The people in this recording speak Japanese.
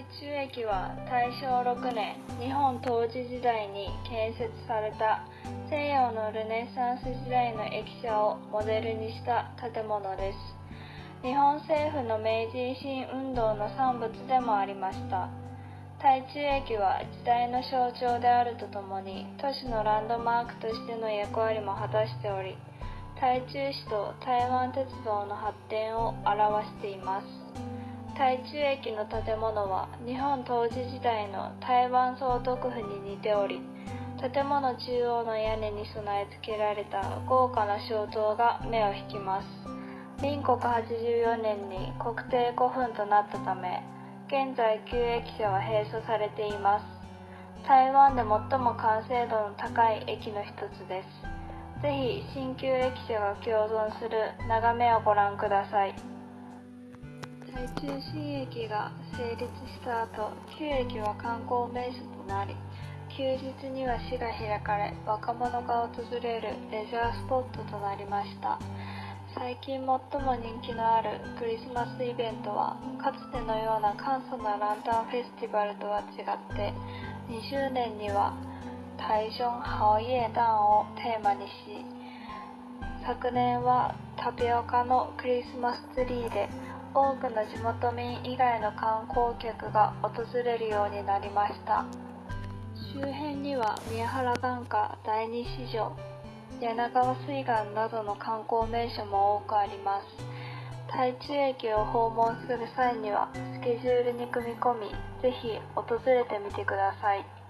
中駅は大正6年日本統治時代に建設された西洋のルネサンス時代の駅舎をモデルにした建物です。日本政府の明治維新運動の産物でもありました。台中駅は時代の象徴であるとともに都市のランドマークとしての役割も果たしており台中市と台湾鉄道の発展を表しています。台中駅の建物は日本統治時代の台湾総督府に似ており建物中央の屋根に備え付けられた豪華な小塔が目を引きます。民国84年に国定古墳となったため現在旧駅舎は閉鎖されています。台湾で最も完成度の高い駅の一つです。ぜひ新旧駅舎が共存する眺めをご覧ください。台中新駅が成立した後旧駅は観光名所となり休日には市が開かれ若者が訪れるレジャースポットとなりました。最近最も人気のあるクリスマスイベントはかつてのような簡素なランタンフェスティバルとは違って20年には台中好夜団をテーマにし昨年はタピオカのクリスマスツリーで多くの地元民以外の観光客が訪れるようになりました。周辺には宮原眼科第二市場柳川水岸などの観光名所も多くあります。台中駅を訪問する際にはスケジュールに組み込みぜひ訪れてみてください。